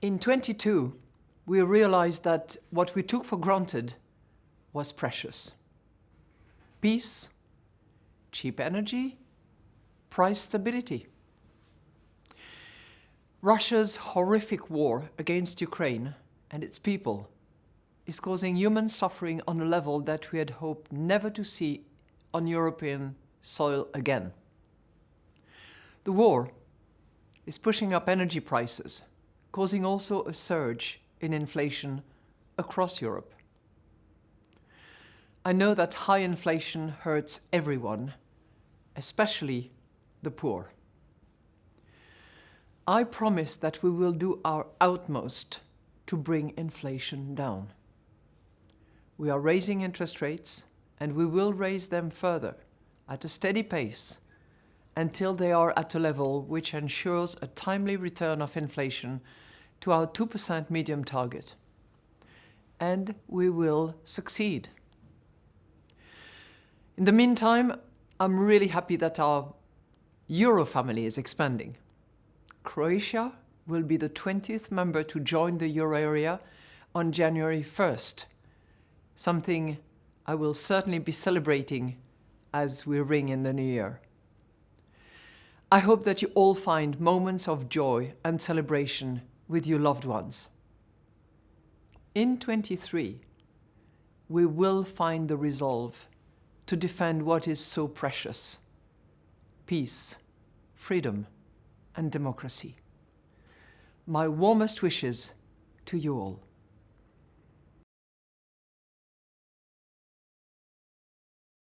In 22, we realized that what we took for granted was precious. Peace, cheap energy, price stability. Russia's horrific war against Ukraine and its people is causing human suffering on a level that we had hoped never to see on European soil again. The war is pushing up energy prices, causing also a surge in inflation across Europe. I know that high inflation hurts everyone, especially the poor. I promise that we will do our utmost to bring inflation down. We are raising interest rates and we will raise them further at a steady pace until they are at a level which ensures a timely return of inflation to our 2% medium target. And we will succeed. In the meantime, I'm really happy that our Euro family is expanding. Croatia will be the 20th member to join the euro area on January 1st, something I will certainly be celebrating as we ring in the new year. I hope that you all find moments of joy and celebration with your loved ones. In 23, we will find the resolve to defend what is so precious, peace, freedom and democracy. My warmest wishes to you all.